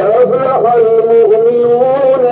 أفلح المؤمنون